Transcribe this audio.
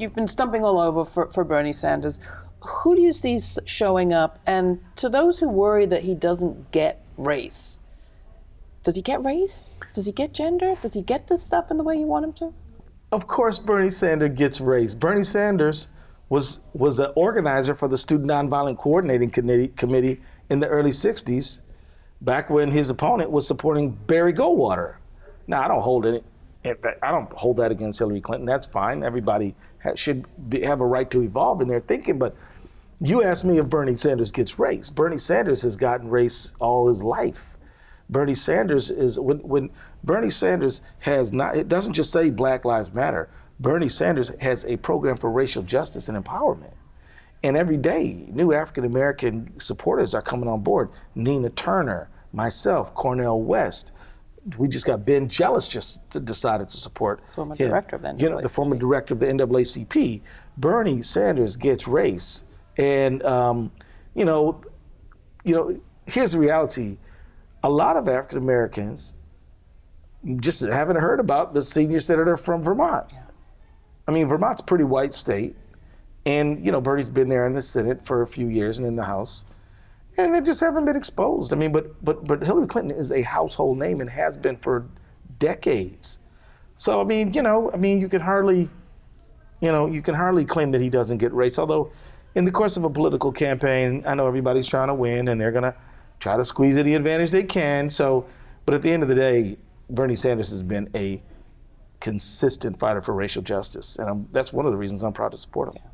you've been stumping all over for, for Bernie Sanders. Who do you see showing up? And to those who worry that he doesn't get race, does he get race? Does he get gender? Does he get this stuff in the way you want him to? Of course, Bernie Sanders gets race. Bernie Sanders was was an organizer for the Student Nonviolent Coordinating Committee, Committee in the early '60s, back when his opponent was supporting Barry Goldwater. Now, I don't hold it. I don't hold that against Hillary Clinton. That's fine. Everybody ha- should be, have a right to evolve in their thinking. But you asked me if Bernie Sanders gets race. Bernie Sanders has gotten race all his life. Bernie Sanders is when when Bernie Sanders has not it doesn't just say Black Lives Matter. Bernie Sanders has a program for racial justice and empowerment. And every day, new African American supporters are coming on board. Nina Turner, myself, Cornel West. We just got Ben Jealous just decided to support Former him. director of the You know, the former director of the NAACP. Bernie Sanders gets race, and um, you know, you know, here's the reality: a lot of African Americans just haven't heard about the senior senator from Vermont. I mean, Vermont's a pretty white state, and you know, Bernie's been there in the Senate for a few years and in the House, and they just haven't been exposed. I mean, but but but Hillary Clinton is a household name and has been for decades. So I mean, you know, I mean, you can hardly, you know, you can hardly claim that he doesn't get race. Although, in the course of a political campaign, I know everybody's trying to win and they're gonna try to squeeze any advantage they can. So, but at the end of the day, Bernie Sanders has been a consistent fighter for racial justice, and I'm, that's one of the reasons I'm proud to support him.